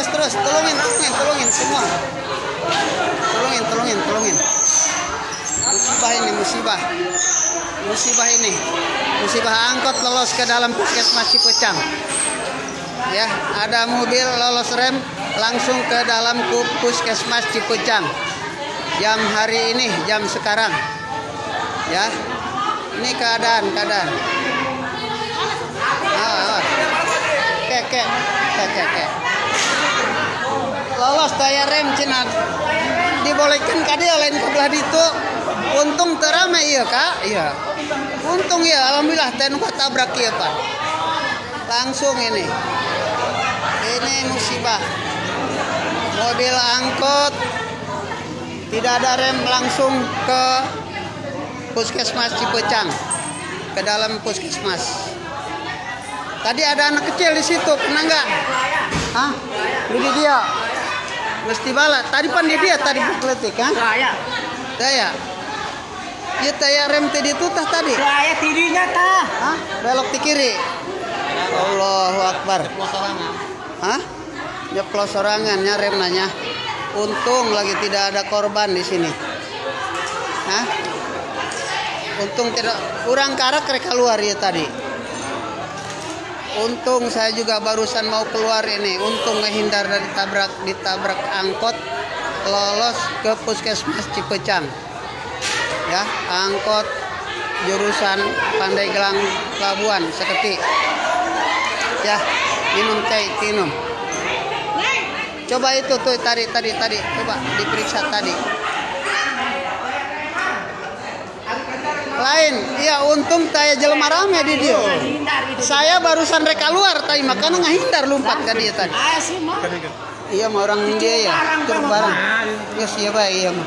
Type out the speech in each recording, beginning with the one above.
terus terus. Tolongin tolongin tolongin semua. Tolongin tolongin tolongin. Musibah ini musibah. Musibah ini. Musibah angkot lolos ke dalam puskesmas Cipecang. Ya ada mobil lolos rem langsung ke dalam puskesmas Cipecang. Jam hari ini jam sekarang. Ya ini keadaan keadaan. Ah, ah. kek. Kek kek kek daya rem cina dibolehkan kadi lain kebelah itu untung terame iya kak. Iya. Untung ya alhamdulillah ten tabrak iya pak. Langsung ini. Ini musibah. Mobil angkot. Tidak ada rem langsung ke puskesmas Cipecang. Ke dalam puskesmas. Tadi ada anak kecil di situ kena nggak? Hah? Ini dia mesti bala. Tadi pan di dia tadi bukletik kan Saya, saya ya taya rem tadi itu tah tadi. Saya tirinya tah. Hah? belok di kiri. Allahu Akbar. Hah? Nyeplos sorangan rem nanya untung lagi tidak ada korban di sini. Hah? untung tidak kurang karak mereka keluar ya tadi untung saya juga barusan mau keluar ini. Untung menghindar dari tabrak ditabrak angkot lolos ke puskesmas Cipecang. Ya angkot jurusan Pandeglang Pelabuhan seketik ya minum teh minum. Coba itu tuh tadi tadi tadi coba diperiksa tadi lain. Iya untung saya jelema rame di dia. Hindar itu. saya barusan reka luar tadi makanya ngahindar lompat ke dia tadi. Ah mah. iya mau orang India ya curug barang. ya siapa iya mah.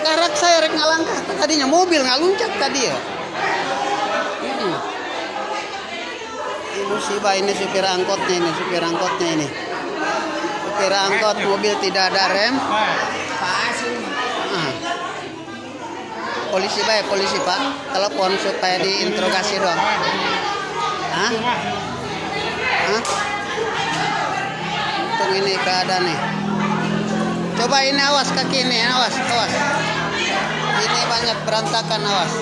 Karak saya rek ngalangkah. Tadinya mobil ngaluncat tadi ya. Ini musibah ini supir angkotnya ini supir angkotnya ini. Supir angkot mobil tidak ada rem Ah sih mah. Ah. Polisi baik polisi pak telepon supaya diinterogasi dong Hah? Hah? Untung ini keadaan nih. Coba ini awas kaki ini, awas, awas. Ini banyak berantakan awas.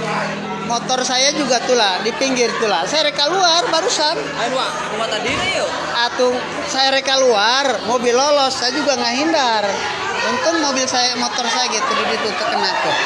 Motor saya juga tuh lah di pinggir tuh lah. Saya reka luar barusan. Ayo Wak, rumah tadi nih yuk. Atung saya reka luar, mobil lolos, saya juga nggak hindar. Untung mobil saya, motor saya gitu di situ terkena tuh.